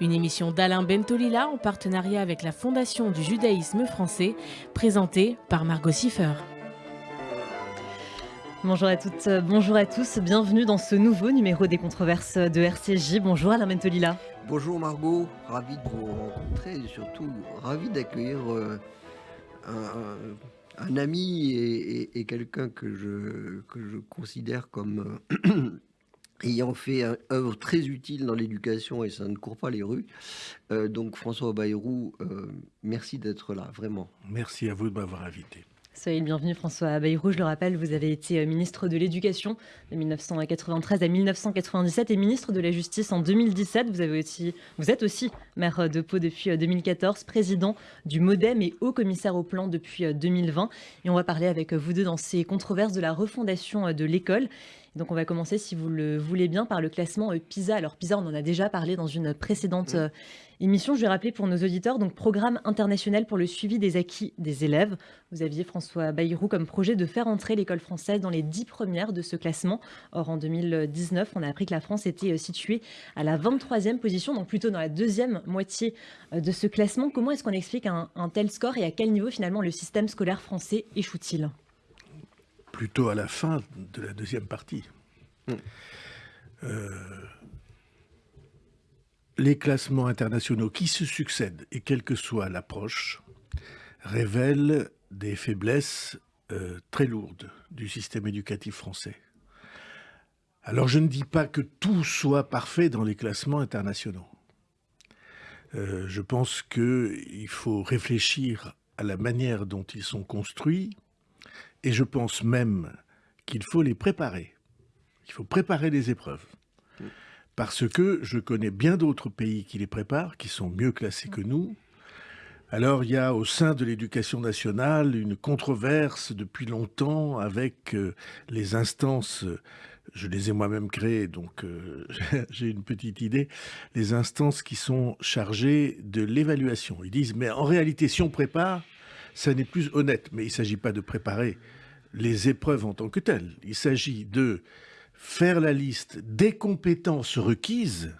Une émission d'Alain Bentolila en partenariat avec la Fondation du judaïsme français, présentée par Margot Siffer. Bonjour à toutes, bonjour à tous, bienvenue dans ce nouveau numéro des controverses de RCJ. Bonjour Alain Bentolila. Bonjour Margot, ravi de vous rencontrer et surtout ravi d'accueillir euh, un, ami et, quelqu'un que je, que je considère comme euh, ayant fait une œuvre très utile dans l'éducation et ça ne court pas les rues. Euh, donc François Bayrou, merci d'être là, vraiment. Merci à vous de m'avoir invité. Soyez le bienvenu François Bayrou. Je le rappelle, vous avez été euh, ministre de l'Éducation de 1993 à 1997 et ministre de la Justice en 2017. Vous, avez aussi, vous êtes aussi maire de Pau depuis 2014, euh, président du MoDem et haut commissaire au plan depuis 2020. Euh, et on va parler avec vous deux dans ces controverses de la refondation de l'école. Donc on va commencer, si vous le voulez bien, par le classement PISA. Alors PISA, on en a déjà parlé dans une précédente émission. Je vais rappeler pour nos auditeurs, donc programme international pour le suivi des acquis des élèves. Vous aviez François Bayrou comme projet de faire entrer l'école française dans les dix premières de ce classement. Or, en 2019, on a appris que la France était euh, située à la 23e position, donc plutôt dans la deuxième moitié euh, de ce classement. Comment est-ce qu'on explique un, tel score et à quel niveau finalement le système scolaire français échoue-t-il? Plutôt à la fin de la deuxième partie. Hmm. Euh, les classements internationaux qui se succèdent, et quelle que soit l'approche, révèlent des faiblesses euh, très lourdes du système éducatif français. Alors je ne dis pas que tout soit parfait dans les classements internationaux. Euh, je pense qu'il faut réfléchir à la manière dont ils sont construits, et je pense même qu'il faut les préparer. Il faut préparer les épreuves parce que je connais bien d'autres pays qui les préparent, qui sont mieux classés que nous. Alors il y a au sein de l'éducation nationale une controverse depuis longtemps avec euh, les instances, je les ai moi-même créées, donc euh, j'ai une petite idée, les instances qui sont chargées de l'évaluation. Ils disent, mais en réalité, si on prépare, ça n'est plus honnête. Mais il ne s'agit pas de préparer les épreuves en tant que telles. Il s'agit de faire la liste des compétences requises,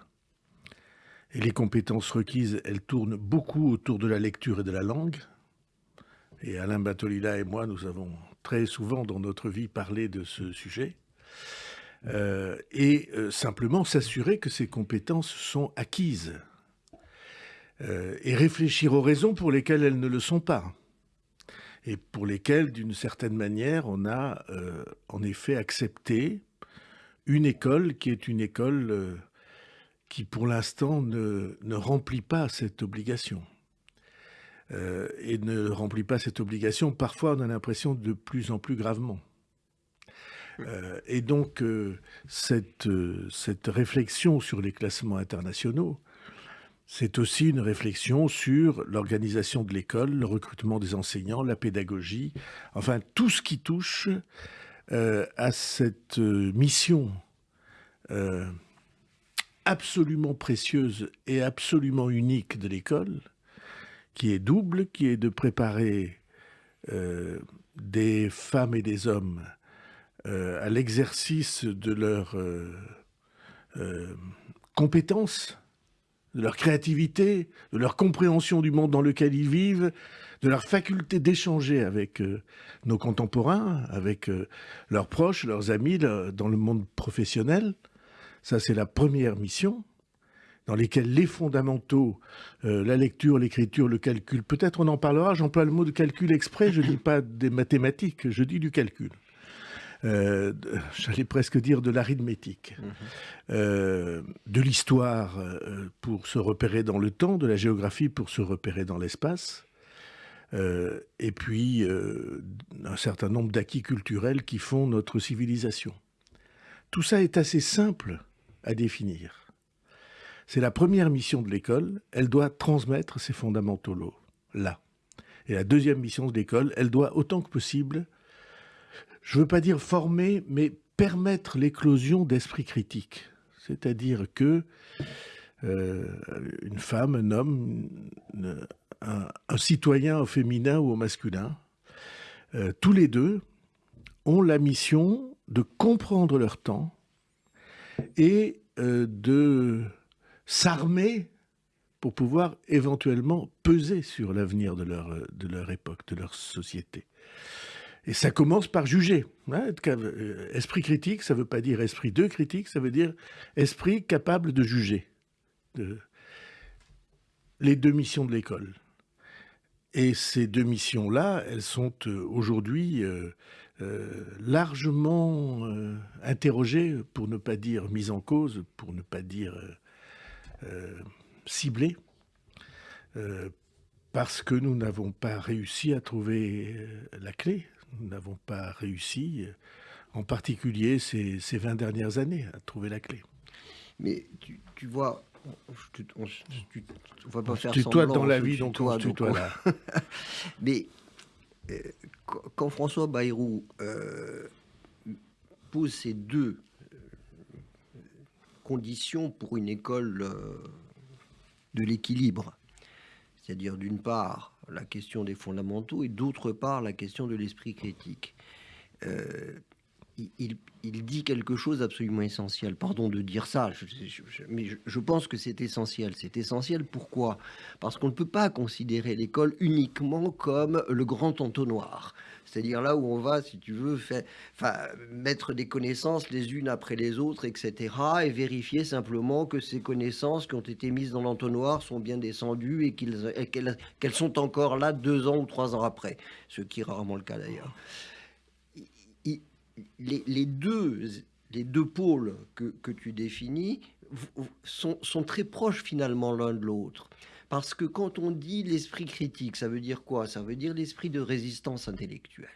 et les compétences requises, elles tournent beaucoup autour de la lecture et de la langue. Et Alain Batolila et moi, nous avons très souvent dans notre vie parlé de ce sujet. Euh, et euh, simplement s'assurer que ces compétences sont acquises. Euh, et réfléchir aux raisons pour lesquelles elles ne le sont pas. Et pour lesquelles, d'une certaine manière, on a en effet accepté une école qui est une école euh, qui, pour l'instant, ne, remplit pas cette obligation. Euh, et ne remplit pas cette obligation, parfois on a l'impression de plus en plus gravement. Euh, et donc, cette, cette réflexion sur les classements internationaux, c'est aussi une réflexion sur l'organisation de l'école, le recrutement des enseignants, la pédagogie, enfin tout ce qui touche euh, à cette euh, mission euh, absolument précieuse et absolument unique de l'école, qui est double, qui est de préparer des femmes et des hommes à l'exercice de leurs compétences, de leur créativité, de leur compréhension du monde dans lequel ils vivent, de leur faculté d'échanger avec euh, nos contemporains, avec euh, leurs proches, leurs amis dans le monde professionnel. Ça, c'est la première mission dans lesquelles les fondamentaux, euh, la lecture, l'écriture, le calcul, peut-être on en parlera, j'emploie le mot de calcul exprès, je ne dis pas des mathématiques, je dis du calcul. J'allais presque dire de l'arithmétique, mmh. de l'histoire pour se repérer dans le temps, de la géographie pour se repérer dans l'espace, euh, et puis euh, un certain nombre d'acquis culturels qui font notre civilisation. Tout ça est assez simple à définir. C'est la première mission de l'école, elle doit transmettre ces fondamentaux là. Et la deuxième mission de l'école, elle doit autant que possible, je ne veux pas dire former, mais permettre l'éclosion d'esprit critique. C'est-à-dire que euh, une femme, un homme, un, citoyen au féminin ou au masculin, euh, tous les deux ont la mission de comprendre leur temps et euh, de s'armer pour pouvoir éventuellement peser sur l'avenir de leur, de leur époque, de leur société. Et ça commence par juger. Hein, euh, esprit critique, ça ne veut pas dire esprit de critique, ça veut dire esprit capable de juger. Les deux missions de l'école. Et ces deux missions-là, elles sont euh, aujourd'hui euh, largement interrogées, pour ne pas dire mises en cause, pour ne pas dire ciblées, parce que nous n'avons pas réussi à trouver la clé nous n'avons pas réussi, en particulier ces, ces, 20 dernières années, à trouver la clé. Mais tu, tu vois, on, ne va pas faire toi dans la vie, donc on tutoie là. Mais euh, quand François Bayrou euh, pose ces deux euh, conditions pour une école de l'équilibre, c'est-à-dire d'une part la question des fondamentaux et d'autre part la question de l'esprit critique. Euh, dit quelque chose d'absolument essentiel. Pardon de dire ça, mais je, pense que c'est essentiel. C'est essentiel pourquoi? Parce qu'on ne peut pas considérer l'école uniquement comme le grand entonnoir. C'est-à-dire là où on va, si tu veux, mettre des connaissances les unes après les autres, etc. Et vérifier simplement que ces connaissances qui ont été mises dans l'entonnoir sont bien descendues et qu'elles sont encore là deux ans ou trois ans après. Ce qui est rarement le cas d'ailleurs les, deux, les deux pôles que, tu définis sont, très proches finalement l'un de l'autre. Parce que quand on dit l'esprit critique, ça veut dire quoi? Ça veut dire l'esprit de résistance intellectuelle.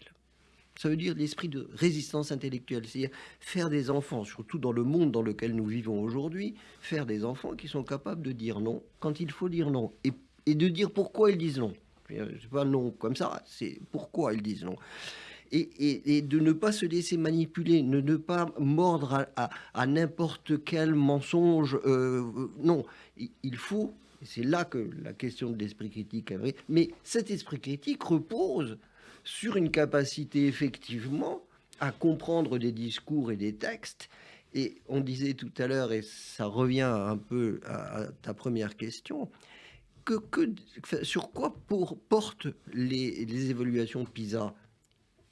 Ça veut dire l'esprit de résistance intellectuelle, c'est-à-dire faire des enfants, surtout dans le monde dans lequel nous vivons aujourd'hui, faire des enfants qui sont capables de dire non quand il faut dire non et, et de dire pourquoi ils disent non. C'est pas non comme ça, c'est pourquoi ils disent non et, de ne pas se laisser manipuler, ne, ne pas mordre à, n'importe quel mensonge. Euh, non, il faut, c'est là que la question de l'esprit critique est vraie, mais cet esprit critique repose sur une capacité effectivement à comprendre des discours et des textes. Et on disait tout à l'heure, et ça revient un peu à, ta première question, que, sur quoi portent les évaluations PISA?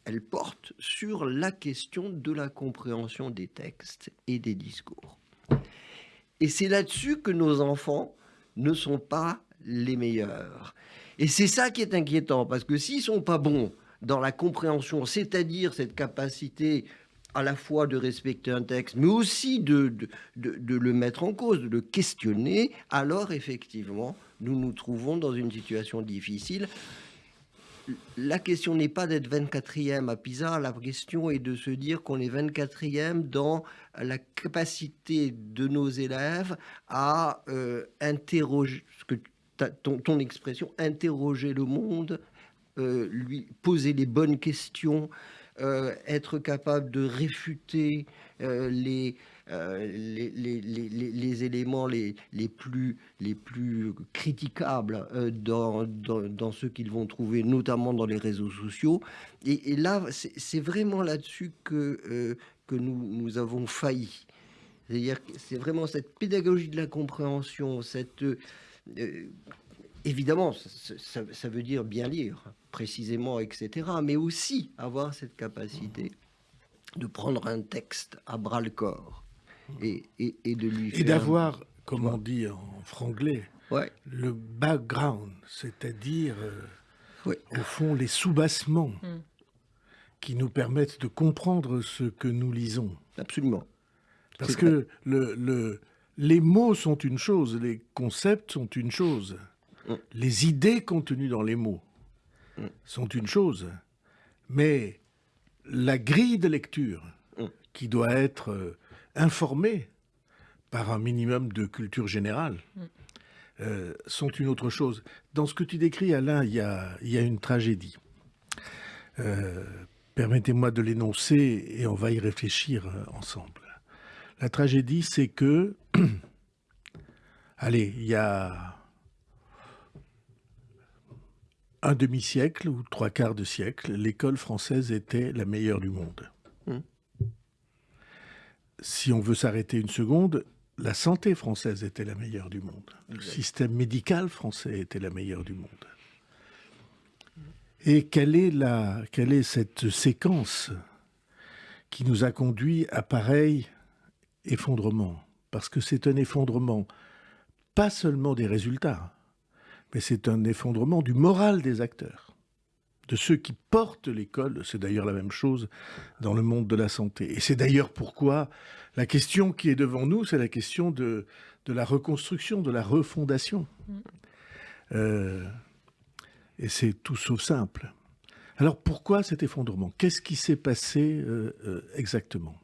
Elle porte sur la question de la compréhension des textes et des discours. Et c'est là-dessus que nos enfants ne sont pas les meilleurs. Et c'est ça qui est inquiétant, parce que s'ils sont pas bons dans la compréhension, c'est-à-dire cette capacité à la fois de respecter un texte, mais aussi de, de, de, le mettre en cause, de le questionner, alors effectivement, nous nous trouvons dans une situation difficile la question n'est pas d'être 24e à Pisa, la question est de se dire qu'on est 24e dans la capacité de nos élèves à euh, interroger, ce que ton, expression, interroger le monde, euh, lui poser les bonnes questions, euh, être capable de réfuter les, euh, les, les, éléments les, les, plus, les plus critiquables euh, dans, dans, ce qu'ils vont trouver, notamment dans les réseaux sociaux. Et, là, c'est vraiment là-dessus que, euh, que nous, nous avons failli. C'est-à-dire c'est vraiment cette pédagogie de la compréhension, cette... évidemment, ça, veut dire bien lire, précisément, etc., mais aussi avoir cette capacité de prendre un texte à bras et, de lui Et d'avoir, comme on dit en franglais, le background, c'est-à-dire, euh, au fond, les soubassements hmm. qui nous permettent de comprendre ce que nous lisons. Absolument. Parce que le, les mots sont une chose, les concepts sont une chose. Hmm. Les idées contenues dans les mots hmm. sont une chose. Mais la grille de lecture qui doit être euh, informés par un minimum de culture générale, mm. euh, sont une autre chose. Dans ce que tu décris, Alain, il y a, y a une tragédie. Euh, permettez-moi de l'énoncer et on va y réfléchir euh, ensemble. La tragédie, c'est que, allez, il y a un demi-siècle ou trois quarts de siècle, l'école française était la meilleure du monde si on veut s'arrêter une seconde, la santé française était la meilleure du monde. Le système médical français était la meilleure du monde. Et quelle est, la, quelle est cette séquence qui nous a conduit à pareil effondrement? Parce que c'est un effondrement pas seulement des résultats, mais c'est un effondrement du moral des acteurs, de ceux qui portent l'école. C'est d'ailleurs la même chose dans le monde de la santé. Et c'est d'ailleurs pourquoi la question qui est devant nous, c'est la question de, de la reconstruction, de la refondation. Mm. Euh, et c'est tout sauf simple. Alors pourquoi cet effondrement? Qu'est-ce qui s'est passé euh, euh, exactement?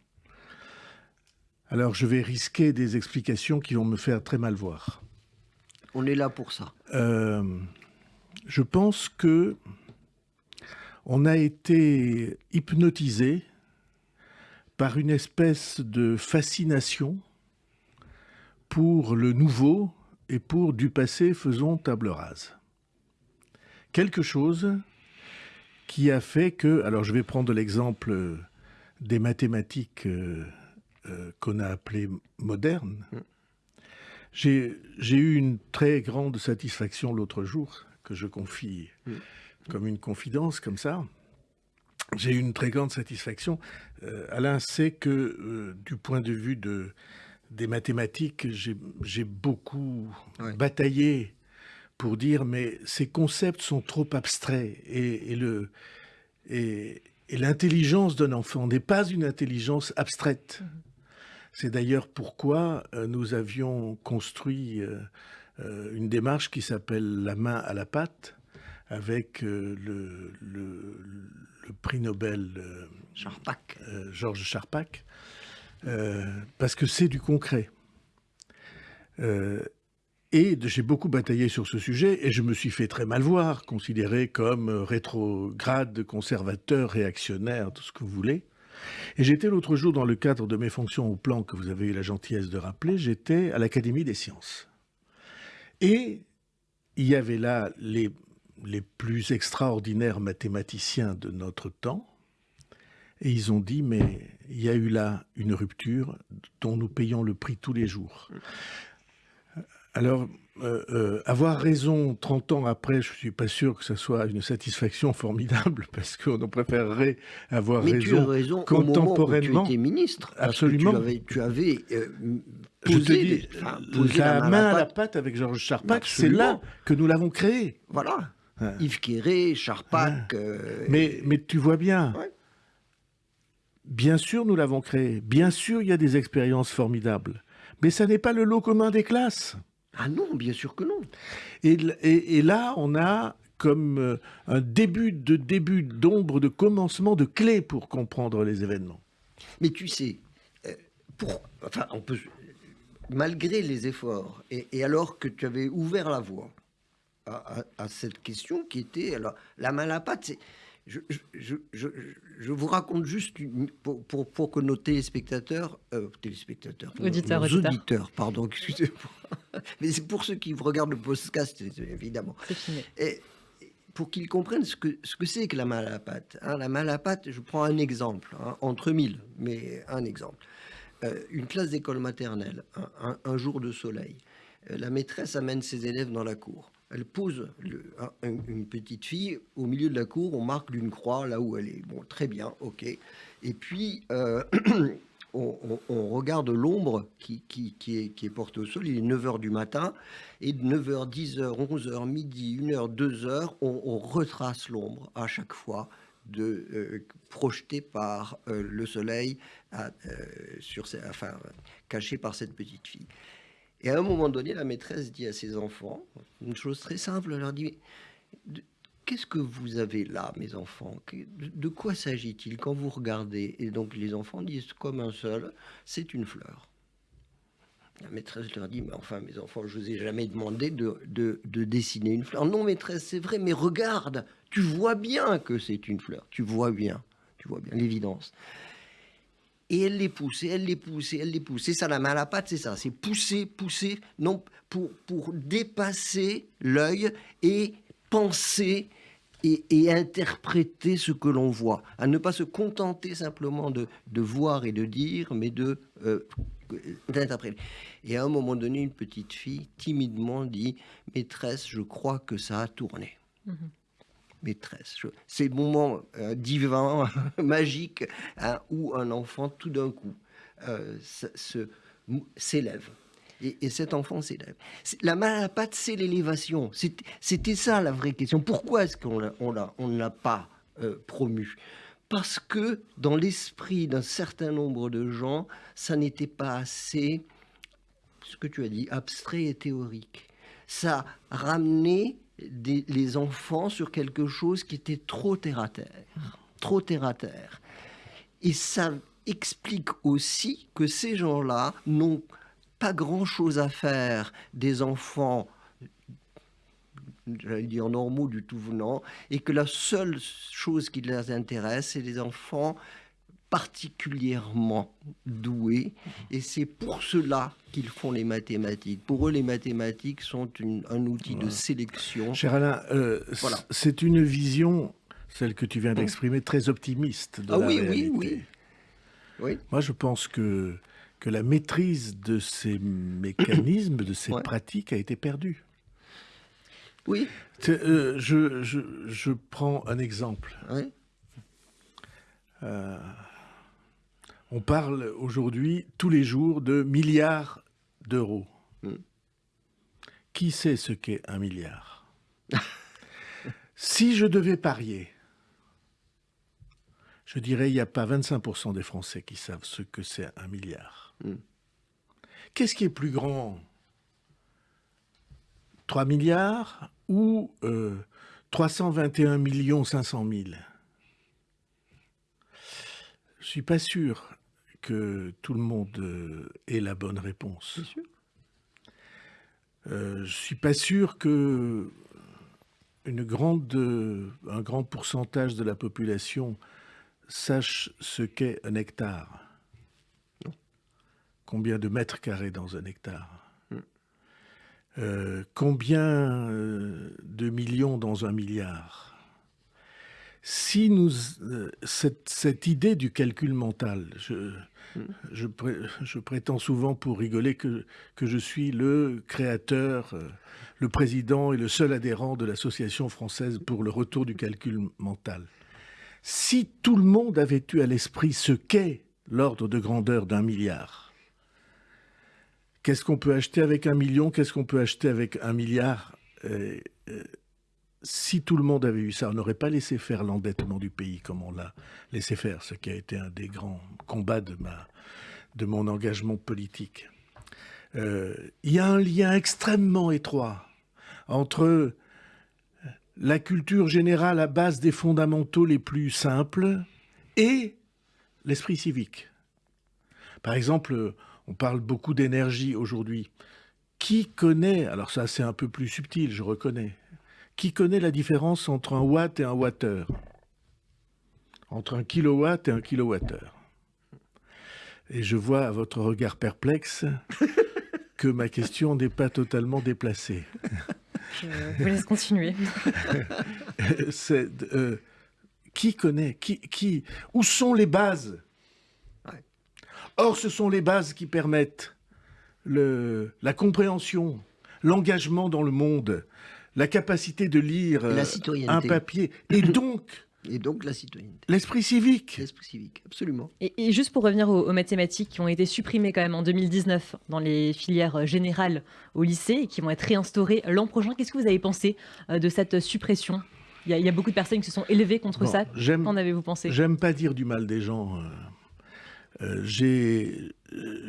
Alors je vais risquer des explications qui vont me faire très mal voir. On est là pour ça. Euh, je pense que on a été hypnotisé par une espèce de fascination pour le nouveau et pour du passé faisons table rase quelque chose qui a fait que, alors je vais prendre l'exemple des mathématiques euh, euh, qu'on a appelées modernes. Mm. J'ai eu une très grande satisfaction l'autre jour, que je confie mm. Comme une confidence, comme ça. J'ai eu une très grande satisfaction. Euh, Alain sait que du point de vue de, des mathématiques, j'ai beaucoup bataillé pour dire mais ces concepts sont trop abstraits et, le et, l'intelligence d'un enfant n'est pas une intelligence abstraite. C'est d'ailleurs pourquoi euh, nous avions construit euh, euh, une démarche qui s'appelle la main à la pâte avec le, le, prix Nobel Georges Charpak, parce que c'est du concret. Et j'ai beaucoup bataillé sur ce sujet et je me suis fait très mal voir, considéré comme rétrograde, conservateur, réactionnaire, tout ce que vous voulez. Et j'étais l'autre jour, dans le cadre de mes fonctions au plan que vous avez eu la gentillesse de rappeler, j'étais à l'Académie des sciences. Et il y avait là les, les plus extraordinaires mathématiciens de notre temps. Et ils ont dit, mais il y a eu là une rupture dont nous payons le prix tous les jours. Alors, euh, euh, avoir raison 30 ans après, je ne suis pas sûr que ce soit une satisfaction formidable, parce qu'on préférerait avoir Mais raison, tu as raison contemporainement. Au tu étais ministre. Absolument. tu avais, euh, posé, la, main à la pâte avec Georges Charpak, c'est là que nous l'avons créé. Voilà. Yves Quéré, Charpak. mais, mais tu vois bien. Bien sûr, nous l'avons créé. Bien sûr, il y a des expériences formidables. Mais ça n'est pas le lot commun des classes. Ah non, bien sûr que non. Et, là, on a comme euh, un début de début d'ombre, de commencement, de clé pour comprendre les événements. Mais tu sais, euh, pour, enfin, on peut, malgré les efforts, et, alors que tu avais ouvert la voie à, cette question qui était, alors, la main à la pâte, c'est je, vous raconte juste pour, pour, que nos téléspectateurs, euh, téléspectateurs, auditeurs, auditeurs, pardon, excusez-moi, mais c'est pour ceux qui regardent le podcast, évidemment. Et pour qu'ils comprennent ce que ce que c'est que la main à la pâte. Hein, la main à la pâte, je prends un exemple, hein, entre mille, mais un exemple. Euh, une classe d'école maternelle, un, jour de soleil. Euh, la maîtresse amène ses élèves dans la cour elle pose une petite fille au milieu de la cour, on marque d'une croix là où elle est. Bon, très bien, ok. Et puis, euh, on, regarde l'ombre qui, est, portée au sol. Il est 9h du matin, et de 9h, 10h, 11h, midi, 1h, 2h, on, retrace l'ombre à chaque fois de euh, projetée par euh, le soleil, enfin, cachée par cette petite fille. Et à un moment donné, la maîtresse dit à ses enfants une chose très simple. Elle leur dit Qu'est-ce que vous avez là, mes enfants? De quoi s'agit-il quand vous regardez? Et donc les enfants disent comme un seul c'est une fleur. La maîtresse leur dit, mais enfin, mes enfants, je vous ai jamais demandé de, de, de dessiner une fleur. Non, maîtresse, c'est vrai, mais regarde, tu vois bien que c'est une fleur. Tu vois bien, tu vois bien l'évidence. Et elle les pousse, et elle les pousse, et elle les pousse. C'est ça, la main à la patte, c'est ça. C'est pousser, pousser, non, pour, pour dépasser l'œil et penser et, interpréter ce que l'on voit. À ne pas se contenter simplement de, de voir et de dire, mais de euh, d'interpréter. Et à un moment donné, une petite fille timidement dit Maîtresse, je crois que ça a tourné. Mhm. Maîtresse. C'est le moment euh, divin, magique, hein, où un enfant, tout d'un coup, euh, s'élève. Et, cet enfant s'élève. La main à la pâte, c'est l'élévation. C'était ça la vraie question. Pourquoi est-ce qu'on ne l'a pas euh, promu? Parce que dans l'esprit d'un certain nombre de gens, ça n'était pas assez, ce que tu as dit, abstrait et théorique. Ça ramenait les enfants sur quelque chose qui était trop terre à terre. Trop terre à terre. Et ça explique aussi que ces gens-là n'ont pas grand-chose à faire des enfants, j'allais dire normaux du tout venant, et que la seule chose qui les intéresse, c'est les enfants particulièrement doués, et c'est pour cela qu'ils font les mathématiques. Pour eux, les mathématiques sont un outil de sélection. Cher Alain, euh, voilà. c'est une vision, celle que tu viens d'exprimer, très optimiste de ah la oui, réalité. Oui, oui, oui. Moi, je pense que que la maîtrise de ces mécanismes, de ces pratiques a été perdue. Oui. Euh, je, je, prends un exemple. Euh, on parle aujourd'hui tous les jours de milliards d'euros. Hmm. Qui sait ce qu'est un milliard? Si je devais parier, je dirais il n'y a pas 25% des Français qui savent ce que c'est un milliard. Hmm. Qu'est-ce qui est plus grand? 3 milliards ou 321 millions 500 000 Je suis pas sûr que tout le monde euh, ait la bonne réponse. Euh, je suis pas sûr que une grande, un grand pourcentage de la population sache ce qu'est un hectare. Combien de mètres carrés dans un hectare? Hmm. euh, Combien euh, de millions dans un milliard? Si nous, euh, cette, idée du calcul mental, je, je, prétends souvent pour rigoler que, je suis le créateur, le président et le seul adhérent de l'Association française pour le retour du calcul mental. Si tout le monde avait eu à l'esprit ce qu'est l'ordre de grandeur d'un milliard, Qu'est-ce qu'on peut acheter avec un million Qu'est-ce qu'on peut acheter avec un milliard euh, euh, Si tout le monde avait eu ça, on n'aurait pas laissé faire l'endettement du pays comme on l'a laissé faire, ce qui a été un des grands combats de, ma, de mon engagement politique. Euh, il y a un lien extrêmement étroit entre la culture générale à base des fondamentaux les plus simples et l'esprit civique. Par exemple, on parle beaucoup d'énergie aujourd'hui. Qui connaît, alors ça c'est un peu plus subtil, je reconnais, qui connaît la différence entre un watt et un wattheure? Entre un kilowatt et un kilowattheure Et je vois à votre regard perplexe que ma question n'est pas totalement déplacée. Je vous laisse continuer. Euh, qui connaît qui, qui, Où sont les bases? Or, ce sont les bases qui permettent le, la compréhension, l'engagement dans le monde, la capacité de lire un papier, et donc... Et donc la citoyenneté. L'esprit civique. L'esprit civique, absolument. Et, juste pour revenir aux, mathématiques qui ont été supprimées quand même en 2019 dans les filières générales au lycée et qui vont être réinstaurées l'an prochain, qu'est-ce que vous avez pensé euh, de cette suppression? Il y, a, beaucoup de personnes qui se sont élevées contre ça. Qu'en avez-vous pensé? J'aime pas dire du mal des gens. Euh, euh,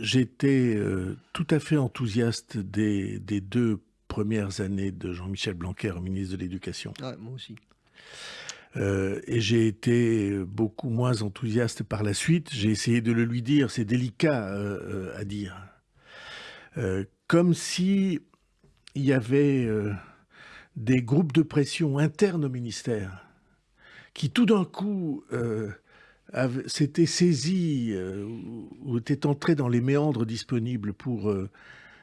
J'étais euh, tout à fait enthousiaste des, deux premières années de Jean-Michel Blanquer, ministre de l'Éducation. Moi aussi. Euh, et j'ai été beaucoup moins enthousiaste par la suite. J'ai essayé de le lui dire, c'est délicat à dire. comme si il y avait des groupes de pression internes au ministère qui tout d'un coup s'était saisi euh, ou était entré dans les méandres disponibles pour euh,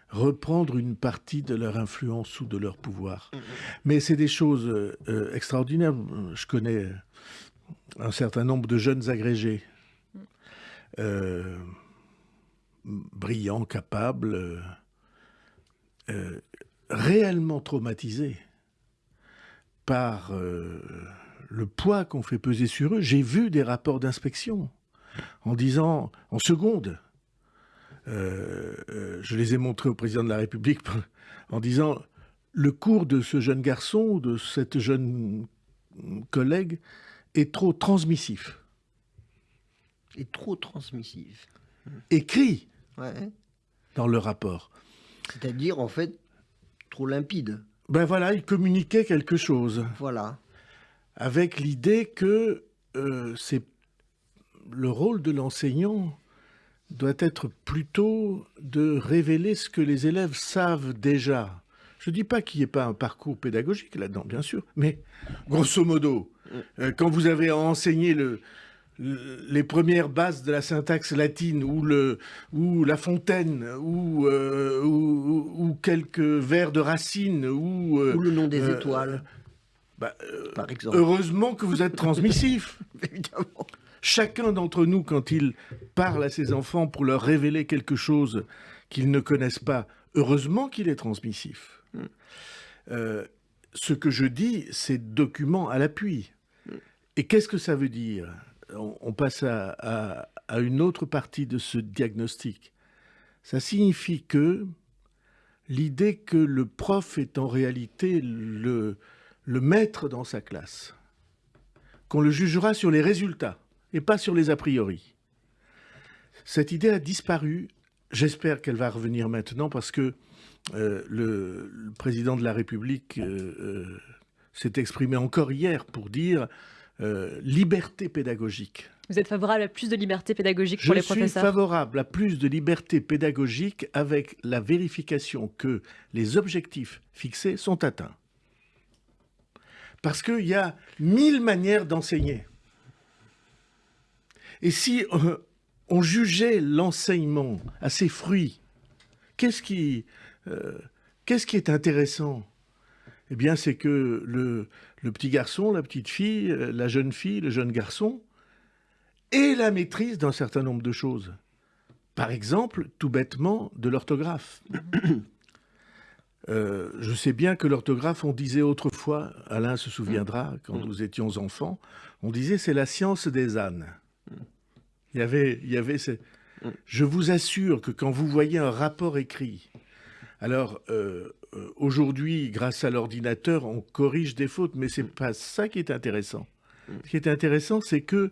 reprendre une partie de leur influence ou de leur pouvoir. Mm-hmm. Mais c'est des choses euh, extraordinaires. Je connais un certain nombre de jeunes agrégés. brillants, capables, réellement traumatisés par le poids qu'on fait peser sur eux. J'ai vu des rapports d'inspection en disant, en seconde, je les ai montrés au président de la République en disant le cours de ce jeune garçon de cette jeune collègue est trop transmissif. Est trop transmissif. Écrit dans le rapport. C'est-à-dire, en fait, trop limpide. Ben voilà, il communiquait quelque chose. Voilà. Avec l'idée que euh, c'est le rôle de l'enseignant doit être plutôt de révéler ce que les élèves savent déjà. Je ne dis pas qu'il n'y ait pas un parcours pédagogique là-dedans, bien sûr, mais grosso modo, euh, quand vous avez enseigné le, les premières bases de la syntaxe latine ou, le, ou La Fontaine ou, euh, ou, quelques vers de Racine ou, euh, ou le nom des étoiles, bah, par exemple. Heureusement que vous êtes transmissif. Évidemment. Chacun d'entre nous, quand il parle à ses enfants pour leur révéler quelque chose qu'ils ne connaissent pas, heureusement qu'il est transmissif. Mm. Euh, ce que je dis, c'est document à l'appui. Mm. Et qu'est-ce que ça veut dire? On, passe à, une autre partie de ce diagnostic. Ça signifie que l'idée que le prof est en réalité le maître dans sa classe, qu'on le jugera sur les résultats, et pas sur les a priori. Cette idée a disparu. J'espère qu'elle va revenir maintenant parce que euh, le, président de la République euh, euh, s'est exprimé encore hier pour dire liberté pédagogique. Vous êtes favorable à plus de liberté pédagogique pour les professeurs? Je suis favorable à plus de liberté pédagogique avec la vérification que les objectifs fixés sont atteints. Parce qu'il y a mille manières d'enseigner. Et si euh, on jugeait l'enseignement à ses fruits, qu'est-ce qui, euh, qui est intéressant? Eh bien, c'est que le, le, petit garçon, la petite fille, euh, la jeune fille, le jeune garçon ait la maîtrise d'un certain nombre de choses. Par exemple, tout bêtement, de l'orthographe. je sais bien que l'orthographe, on disait autrefois, Alain se souviendra, quand nous étions enfants, on disait c'est la science des ânes. Il y avait, il y avait mm. Je vous assure que quand vous voyez un rapport écrit, alors euh, euh, aujourd'hui, grâce à l'ordinateur, on corrige des fautes, mais c'est pas ça qui est intéressant. Mm. Ce qui est intéressant, c'est que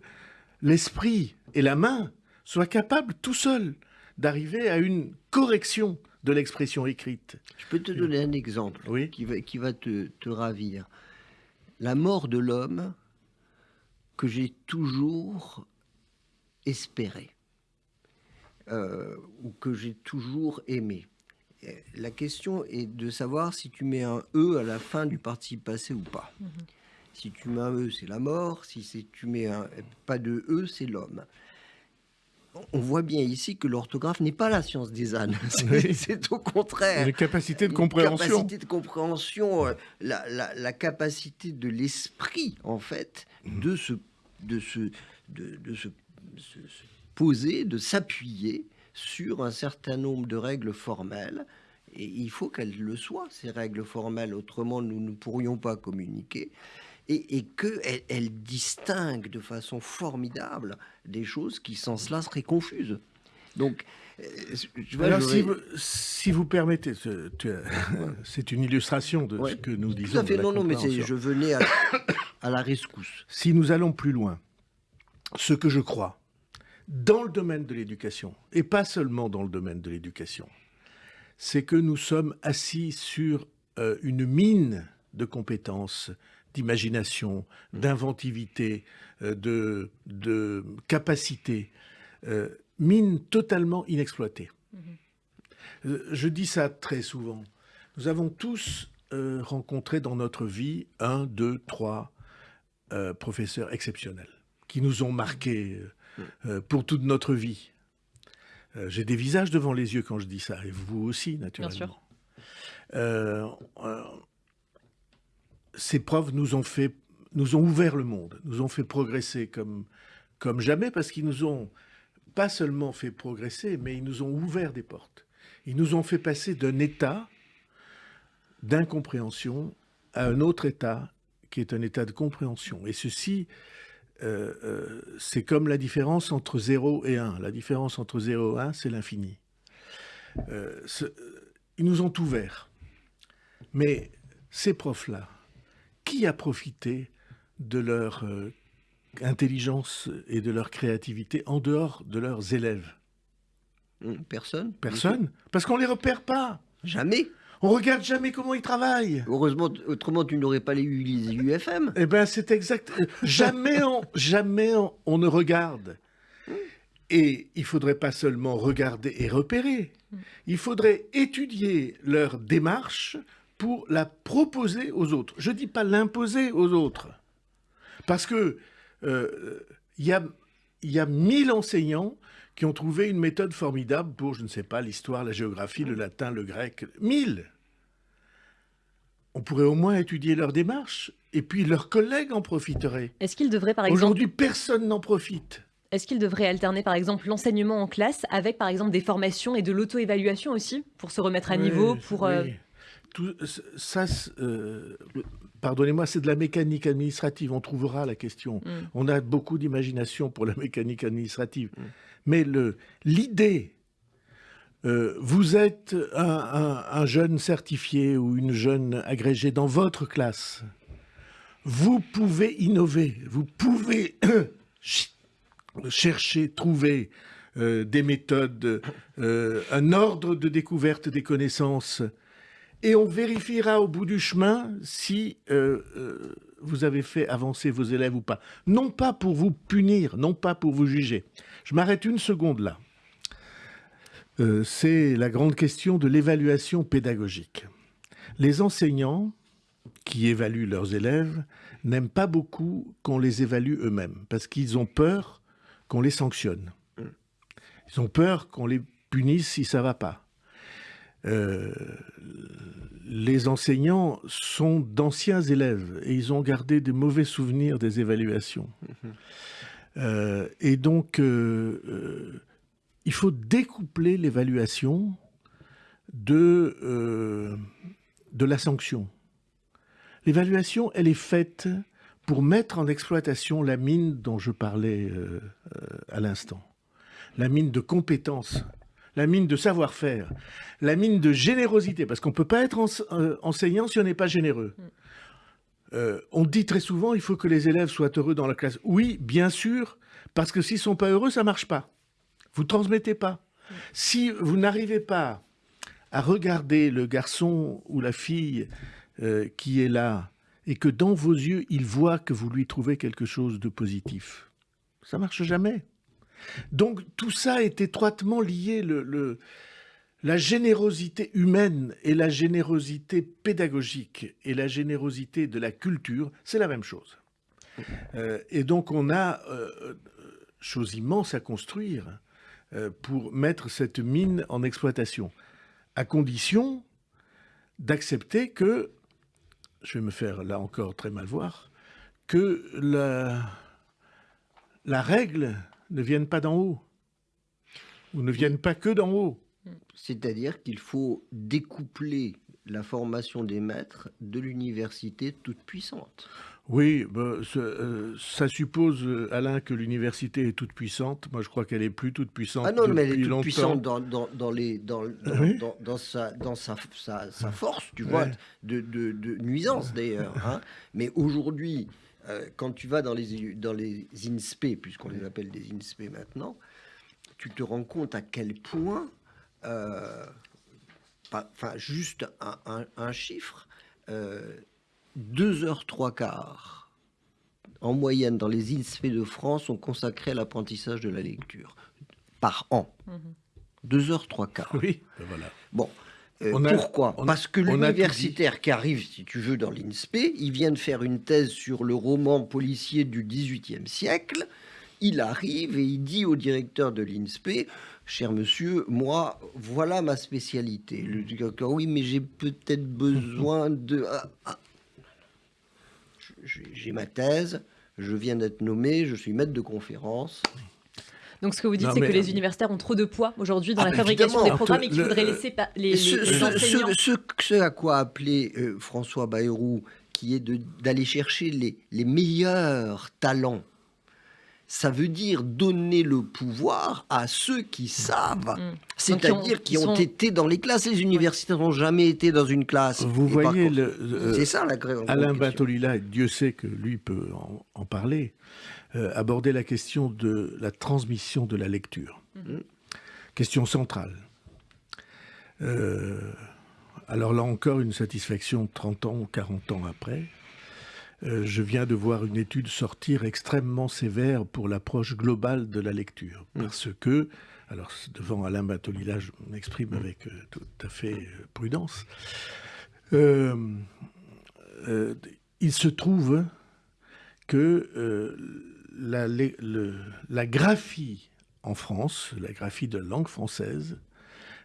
l'esprit et la main soient capables tout seuls d'arriver à une correction de l'expression écrite. Je peux te donner un exemple qui va, qui va te, te ravir. La mort de l'homme que j'ai toujours espéré euh, ou que j'ai toujours aimé. La question est de savoir si tu mets un E à la fin du participe passé ou pas. Mhm. Si tu mets un E, c'est la mort. Si tu mets un, pas de E, c'est l'homme. On voit bien ici que l'orthographe n'est pas la science des ânes. C'est au contraire. La capacité de compréhension. La capacité de compréhension, euh, la, la, capacité de l'esprit, en fait, mhm. de se, de se, de, de se se, poser, de s'appuyer sur un certain nombre de règles formelles. Et il faut qu'elles le soient, ces règles formelles, autrement nous ne pourrions pas communiquer. Et, et qu'elles elles distinguent de façon formidable des choses qui sans cela seraient confuses. Donc, euh, Alors, si, vous, si, vous, permettez, c'est une illustration de ce que nous disons. Tout à fait, non, non, mais je venais à, à la rescousse. Si nous allons plus loin, ce que je crois, dans le domaine de l'éducation, et pas seulement dans le domaine de l'éducation, c'est que nous sommes assis sur euh, une mine de compétences, d'imagination, d'inventivité, euh, de, de capacité, euh, mine totalement inexploitée. Mm-hmm. Je dis ça très souvent. Nous avons tous rencontré dans notre vie un, deux, trois professeurs exceptionnels qui nous ont marqués euh, pour toute notre vie. Euh, j'ai des visages devant les yeux quand je dis ça, et vous aussi, naturellement. Bien sûr. Euh, ces profs nous ont fait, nous ont ouvert le monde, nous ont fait progresser comme, comme jamais, parce qu'ils nous ont pas seulement fait progresser, mais ils nous ont ouvert des portes. Ils nous ont fait passer d'un état d'incompréhension à un autre état qui est un état de compréhension. Et ceci, euh, euh, c'est comme la différence entre 0 et 1. La différence entre 0 et 1, c'est l'infini. Euh, ils nous ont ouverts. Mais ces profs-là, qui a profité de leur intelligence et de leur créativité en dehors de leurs élèves? Hum, Personne. Personne? Parce qu'on ne les repère pas. Jamais. On regarde jamais comment ils travaillent. Heureusement, autrement tu n'aurais pas les UFM. Eh bien, c'est exact. jamais on, jamais on, ne regarde. Et il faudrait pas seulement regarder et repérer. Il faudrait étudier leur démarche pour la proposer aux autres. Je dis pas l'imposer aux autres, parce que euh, il y a il y a mille enseignants qui ont trouvé une méthode formidable pour, je ne sais pas, l'histoire, la géographie, le latin, le grec. Mille On pourrait au moins étudier leur démarche, et puis leurs collègues en profiteraient. Est-ce qu'ils devraient, par exemple... Aujourd'hui, personne n'en profite. Est-ce qu'ils devraient alterner, par exemple, l'enseignement en classe avec, par exemple, des formations et de l'auto-évaluation aussi, pour se remettre à niveau, pour... Euh, Tout, ça, euh, pardonnez-moi, c'est de la mécanique administrative. On trouvera la question. Mm. On a beaucoup d'imagination pour la mécanique administrative. Mm. Mais l'idée, euh, vous êtes un, jeune certifié ou une jeune agrégée dans votre classe. Vous pouvez innover, vous pouvez chercher, trouver euh, des méthodes, euh, un ordre de découverte des connaissances. Et on vérifiera au bout du chemin si vous avez fait avancer vos élèves ou pas. Non pas pour vous punir, non pas pour vous juger. Je m'arrête une seconde là. Euh, c'est la grande question de l'évaluation pédagogique. Les enseignants qui évaluent leurs élèves n'aiment pas beaucoup qu'on les évalue eux-mêmes, parce qu'ils ont peur qu'on les sanctionne. Ils ont peur qu'on les punisse si ça va pas. Euh, les enseignants sont d'anciens élèves et ils ont gardé de mauvais souvenirs des évaluations. Euh, et donc, euh, il faut découpler l'évaluation de, de la sanction. L'évaluation, elle est faite pour mettre en exploitation la mine dont je parlais à l'instant. La mine de compétences, la mine de savoir-faire, la mine de générosité, parce qu'on ne peut pas être enseignant si on n'est pas généreux. Mm. Euh, on dit très souvent il faut que les élèves soient heureux dans la classe. Oui, bien sûr, parce que s'ils sont pas heureux, ça marche pas. Vous transmettez pas. Si vous n'arrivez pas à regarder le garçon ou la fille euh, qui est là et que dans vos yeux, il voit que vous lui trouvez quelque chose de positif, ça marche jamais. Donc tout ça est étroitement lié. le, la générosité humaine et la générosité pédagogique et la générosité de la culture, c'est la même chose. Euh, et donc on a euh, chose immense à construire euh, pour mettre cette mine en exploitation, à condition d'accepter que, je vais me faire là encore très mal voir, que la, la règle ne vienne pas d'en haut, ou ne vienne pas que d'en haut. C'est-à-dire qu'il faut découpler la formation des maîtres de l'université toute puissante. Oui, bah, euh, ça, suppose, euh, Alain, que l'université est toute puissante. Moi, je crois qu'elle est plus toute puissante. Ah non, mais elle est toute puissante dans, les, dans, dans, sa, dans sa, sa, force, tu vois, de, de, nuisance d'ailleurs. Hein. Mais aujourd'hui, euh, quand tu vas dans les, dans les INSPE, puisqu'on les appelle des INSPE maintenant, tu te rends compte à quel point euh, enfin juste un, chiffre, euh, 2 heures 3 quarts en moyenne dans les INSPE de France sont consacrés à l'apprentissage de la lecture par an. 2 mhm. heures 3 quarts. Oui, ben voilà. Bon. Euh, pourquoi Parce que l'universitaire qui arrive, si tu veux, dans l'INSPE, il vient de faire une thèse sur le roman policier du XVIIIe siècle. Il arrive et il dit au directeur de l'INSPE cher monsieur, moi, voilà ma spécialité. Le directeur, oui, mais j'ai peut-être besoin de... Ah, ah. J'ai ma thèse, je viens d'être nommé, je suis maître de conférence. Donc ce que vous dites, c'est que les universitaires ont trop de poids aujourd'hui dans ah, la fabrication des programmes et qu'il faudrait laisser les, ce, enseignants. Ce, à quoi appelait euh, François Bayrou, qui est d'aller chercher les, les meilleurs talents ça veut dire donner le pouvoir à ceux qui savent, mm. c'est-à-dire qui, ont, été dans les classes. Les universitaires n'ont jamais été dans une classe. Vous voyez, euh, c'est ça la Alain Bintolila, Dieu sait que lui peut en, parler, euh, aborder la question de la transmission de la lecture. Mm. Question centrale. Euh, alors là encore, une satisfaction 30 ans ou 40 ans après. Euh, je viens de voir une étude sortir extrêmement sévère pour l'approche globale de la lecture. Mm. Parce que, alors devant Alain Batolila, je m'exprime mm. avec euh, tout à fait euh, prudence, il se trouve que la, la graphie en France, la graphie de langue française,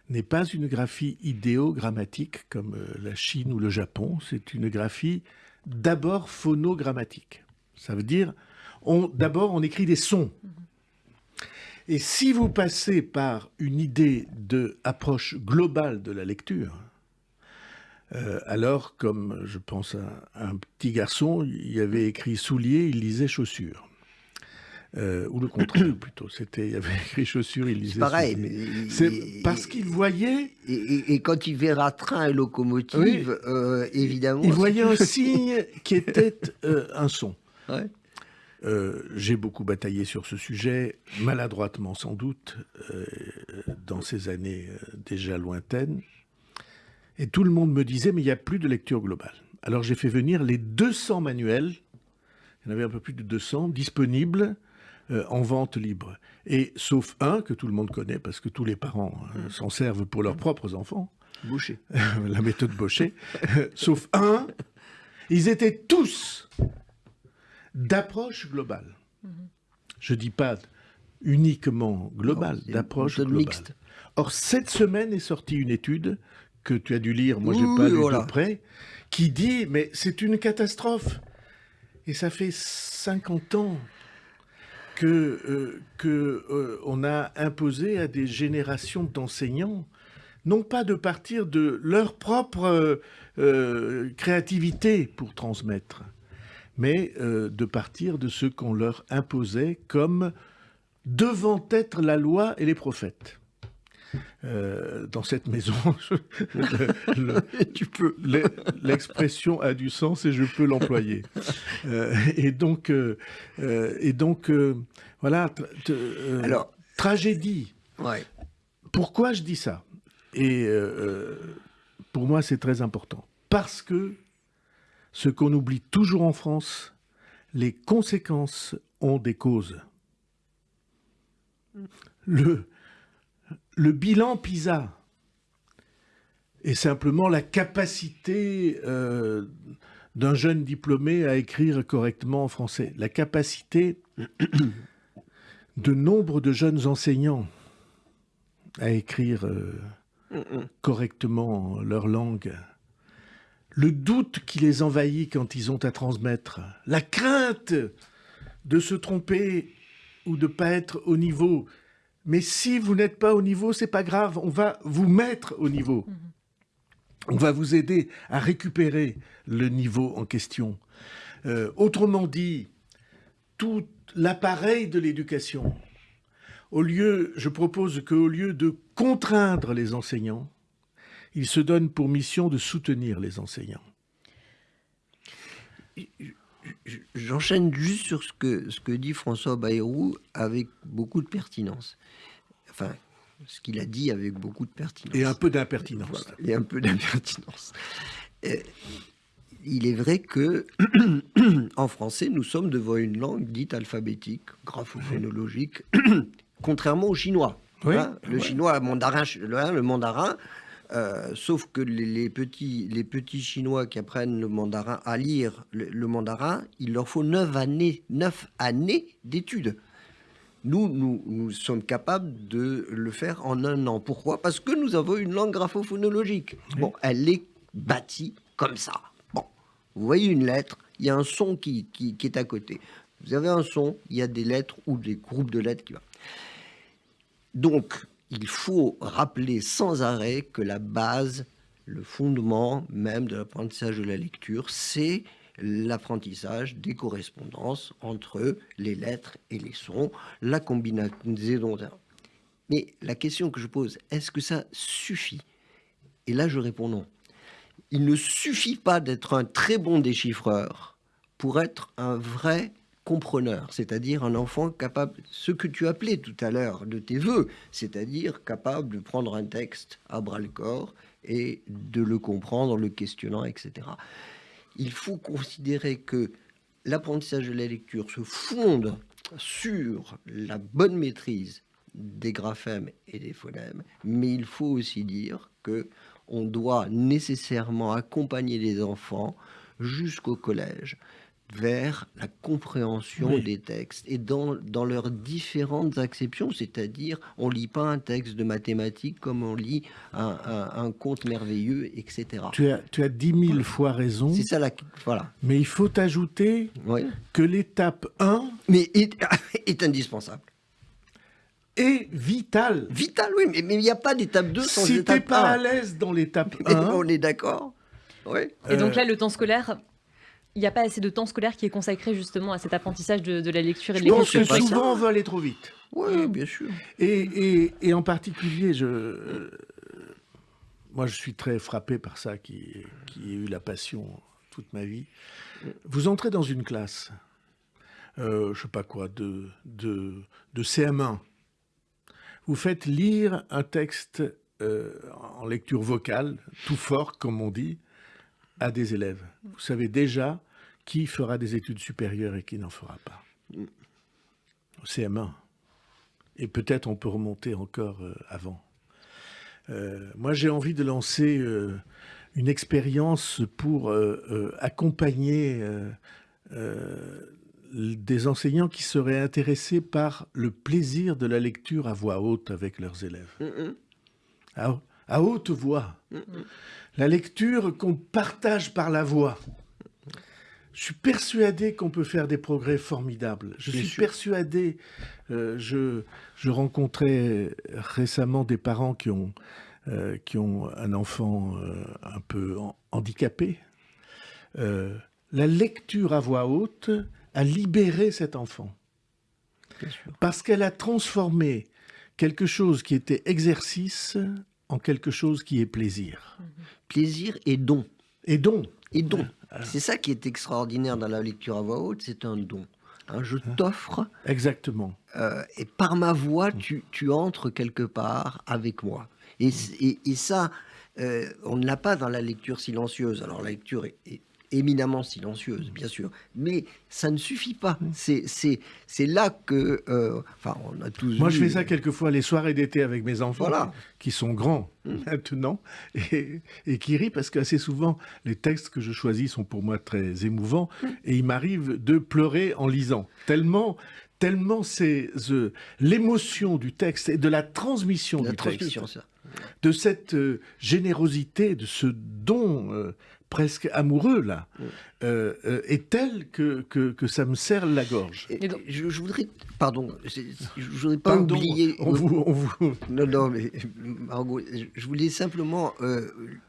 n'est pas une graphie idéogrammatique comme la Chine ou le Japon, c'est une graphie d'abord phonogrammatique. Ça veut dire, d'abord, on écrit des sons. Et si vous passez par une idée d'approche globale de la lecture, euh, alors, comme je pense à, un petit garçon, il avait écrit soulier, il lisait chaussures. Euh, ou le contraire plutôt. C'était, il y avait écrit chaussures, il lisait. Pareil, c'est parce qu'il voyait. Et, quand il verra train et locomotive, euh, évidemment. Il voyait un signe qui était euh, un son. j'ai beaucoup bataillé sur ce sujet, maladroitement sans doute, dans ces années déjà lointaines. Et tout le monde me disait, mais il n'y a plus de lecture globale. Alors j'ai fait venir les 200 manuels, il y en avait un peu plus de 200, disponibles euh, en vente libre. Et sauf un que tout le monde connaît, parce que tous les parents euh, s'en servent pour leurs propres enfants. Boucher. la méthode Boucher. sauf un, ils étaient tous d'approche globale. Je dis pas uniquement globale, d'approche globale. Mixte. Or, cette semaine est sortie une étude que tu as dû lire, moi j'ai pas lu de près, qui dit, mais c'est une catastrophe. Et ça fait 50 ans que, euh, euh, a imposé à des générations d'enseignants, non pas de partir de leur propre euh, créativité pour transmettre, mais de partir de ce qu'on leur imposait comme devant être la loi et les prophètes. Euh, dans cette maison. tu peux. L'expression a du sens et je peux l'employer. Euh, et donc, euh, et donc voilà. Alors, tragédie. Ouais. Pourquoi je dis ça? Et pour moi, c'est très important. Parce que ce qu'on oublie toujours en France, les conséquences ont des causes. Le, le bilan PISA est simplement la capacité euh, d'un jeune diplômé à écrire correctement en français, la capacité de nombre de jeunes enseignants à écrire euh, correctement leur langue, le doute qui les envahit quand ils ont à transmettre, la crainte de se tromper ou de ne pas être au niveau, mais si vous n'êtes pas au niveau, c'est pas grave, on va vous mettre au niveau. On va vous aider à récupérer le niveau en question. Euh, autrement dit, tout l'appareil de l'éducation, au lieu, je propose qu'au lieu de contraindre les enseignants, il se donne pour mission de soutenir les enseignants. J'enchaîne juste sur ce que, ce que dit François Bayrou avec beaucoup de pertinence. Enfin, ce qu'il a dit avec beaucoup de pertinence. Et un peu d'impertinence. et un peu d'impertinence. Euh, il est vrai que en français, nous sommes devant une langue dite alphabétique, graphophonologique, contrairement au chinois. Hein. le chinois, mandarin, le mandarin, euh, sauf que les, petits, les petits Chinois qui apprennent le mandarin à lire le, mandarin, il leur faut neuf années, neuf années d'études. Nous, nous, nous, sommes capables de le faire en un an. Pourquoi? Parce que nous avons une langue graphophonologique. Bon, elle est bâtie comme ça. Bon, vous voyez une lettre, il y a un son qui, qui, qui, est à côté. Vous avez un son, il y a des lettres ou des groupes de lettres qui vont. donc, il faut rappeler sans arrêt que la base, le fondement même de l'apprentissage de la lecture, c'est l'apprentissage des correspondances entre les lettres et les sons, la combinaison. Mais la question que je pose, est-ce que ça suffit? Et là, je réponds non. Il ne suffit pas d'être un très bon déchiffreur pour être un vrai compreneur, c'est-à-dire un enfant capable, ce que tu appelais tout à l'heure de tes voeux, c'est-à-dire capable de prendre un texte à bras le corps et de le comprendre, le questionnant, etc. Il faut considérer que l'apprentissage de la lecture se fonde sur la bonne maîtrise des graphèmes et des phonèmes, mais il faut aussi dire que on doit nécessairement accompagner les enfants jusqu'au collège vers la compréhension des textes et dans, dans leurs différentes acceptions, c'est-à-dire on lit pas un texte de mathématiques comme on lit un, un, conte merveilleux, etc. Tu as, tu as dix mille fois raison. C'est ça, la, voilà. Mais il faut ajouter que l'étape 1 mais est, est indispensable est vitale. Vital, oui, mais il n'y a pas d'étape 2 sans si étape 1. Si tu pas à l'aise dans l'étape 1... on est d'accord. Oui. Et donc là, le temps scolaire, il n'y a pas assez de temps scolaire qui est consacré justement à cet apprentissage de, la lecture et de l'écriture. Je pense que souvent on veut aller trop vite. Oui, bien sûr. Et, et, en particulier, je, euh, moi je suis très frappé par ça, qui, qui ai eu la passion toute ma vie. Vous entrez dans une classe, euh, je sais pas quoi, de, de, de CM1. Vous faites lire un texte euh, en lecture vocale, tout fort, comme on dit, à des élèves. Vous savez déjà qui fera des études supérieures et qui n'en fera pas. Au CM1. Et peut-être on peut remonter encore euh, avant. Euh, moi, j'ai envie de lancer euh, une expérience pour accompagner des enseignants qui seraient intéressés par le plaisir de la lecture à voix haute avec leurs élèves. à, haute voix la lecture qu'on partage par la voix. Je suis persuadé qu'on peut faire des progrès formidables. Je suis persuadé. Euh, je, je, rencontrais récemment des parents qui ont, euh, qui ont un enfant euh, un peu handicapé. la lecture à voix haute a libéré cet enfant. Parce qu'elle a transformé quelque chose qui était exercice en quelque chose qui est plaisir. Plaisir et don. Et don. Et don. C'est ça qui est extraordinaire dans la lecture à voix haute, c'est un don. Hein, je t'offre. Exactement. Euh, et par ma voix, tu, tu, entres quelque part avec moi. Et, et, ça, euh, on ne l'a pas dans la lecture silencieuse. Alors la lecture est éminemment silencieuse, bien sûr. Mais ça ne suffit pas. Mm. C'est là que... Euh, enfin, on a tous Moi, je fais ça quelquefois les soirées d'été avec mes enfants, qui sont grands mm. maintenant, et, et, qui rient parce qu'assez souvent, les textes que je choisis sont pour moi très émouvants, mm. et il m'arrive de pleurer en lisant. Tellement tellement c'est l'émotion du texte et de la transmission du texte, de cette euh, générosité, de ce don euh, presque amoureux, là, euh, euh, est tel que, que, ça me serre la gorge. je, voudrais, pardon, je, ne voudrais pas oublier... On vous, on vous... Non, non, mais Margot, je voulais simplement euh,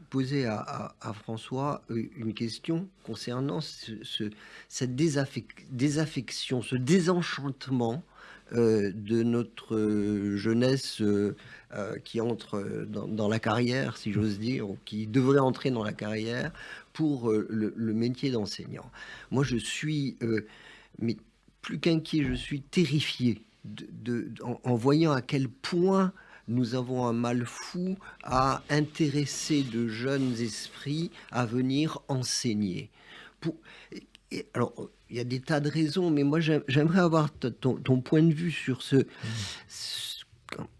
poser à, François une question concernant ce, cette désaffection, ce désenchantement de notre jeunesse euh, qui entre dans, la carrière, si j'ose dire, ou qui devrait entrer dans la carrière pour euh, le, métier d'enseignant. Moi, je suis, euh, mais plus qu'inquiet, je suis terrifié en, voyant à quel point nous avons un mal fou à intéresser de jeunes esprits à venir enseigner. Pour, alors, il y a des tas de raisons, mais moi, j'aimerais avoir ton, ton, point de vue sur ce,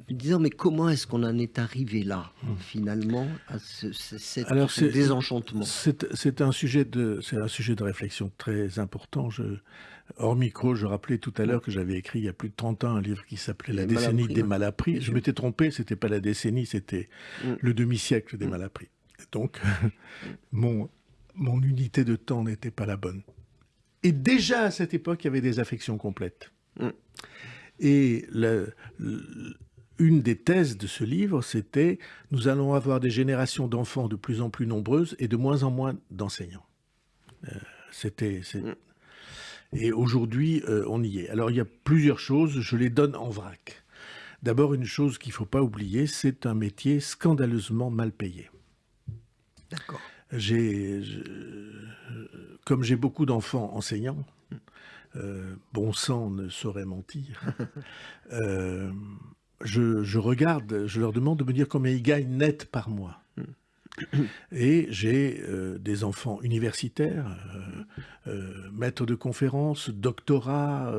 disant mais comment est-ce qu'on en est arrivé là hmm. finalement à ce, désenchantement? C'est un sujet de c'est un sujet de réflexion très important. Je, hors micro, je rappelais tout à l'heure que j'avais écrit il y a plus de 30 ans un livre qui s'appelait La décennie des malappris. Je m'étais trompé, c'était pas la décennie, c'était hmm. le demi-siècle des hmm. malappris. Donc mon mon unité de temps n'était pas la bonne. Et déjà à cette époque, il y avait des affections complètes. Et le, une des thèses de ce livre, c'était nous allons avoir des générations d'enfants de plus en plus nombreuses et de moins en moins d'enseignants. Euh, c'était mm. et aujourd'hui euh, on y est. Alors il y a plusieurs choses, je les donne en vrac. D'abord une chose qu'il ne faut pas oublier, c'est un métier scandaleusement mal payé. D'accord. Comme j'ai beaucoup d'enfants enseignants, euh, bon sang ne saurait mentir. je, regarde, je leur demande de me dire combien ils gagnent net par mois. Et j'ai euh, des enfants universitaires, euh, euh, maîtres de conférences, doctorats,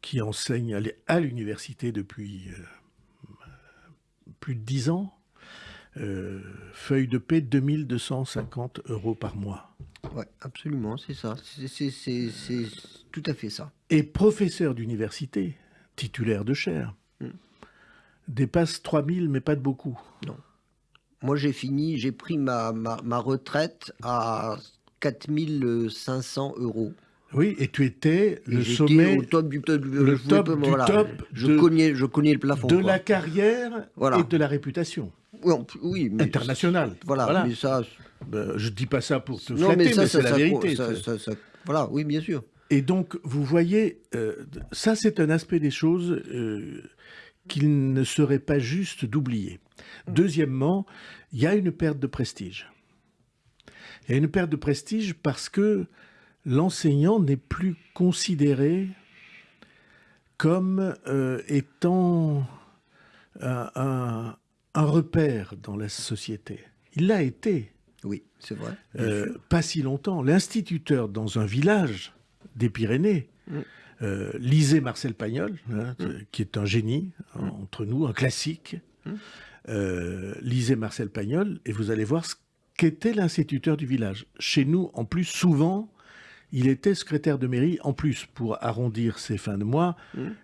qui enseignent à l'université depuis plus de dix ans. Feuille de paix 2250 euros par mois. Oui, absolument, c'est ça. C'est tout à fait ça. Et professeur d'université, titulaire de chaire, hmm. dépasse 3000, mais pas de beaucoup. Non. Moi, j'ai fini, j'ai pris ma, ma, retraite à 4500 euros. Oui, et tu étais le sommet, au top du top, le top, du top je, connais, je connais le plafond. De la carrière et de la réputation. Oui, oui mais internationale. Voilà, voilà, mais ça, ben, je ne dis pas ça pour te flatter, mais, c'est la vérité. voilà, oui, bien sûr. Et donc, vous voyez, euh, ça c'est un aspect des choses euh, qu'il ne serait pas juste d'oublier. Deuxièmement, il y a une perte de prestige. Il y a une perte de prestige parce que l'enseignant n'est plus considéré comme euh, étant un, repère dans la société. Il l'a été. Oui, c'est vrai. Euh, pas si longtemps. L'instituteur dans un village des Pyrénées, mm. euh, lisez Marcel Pagnol, hein, mm. qui est un génie mm. entre nous, un classique. Euh, lisez Marcel Pagnol et vous allez voir ce qu'était l'instituteur du village. Chez nous, en plus, souvent, il était secrétaire de mairie, en plus, pour arrondir ses fins de mois,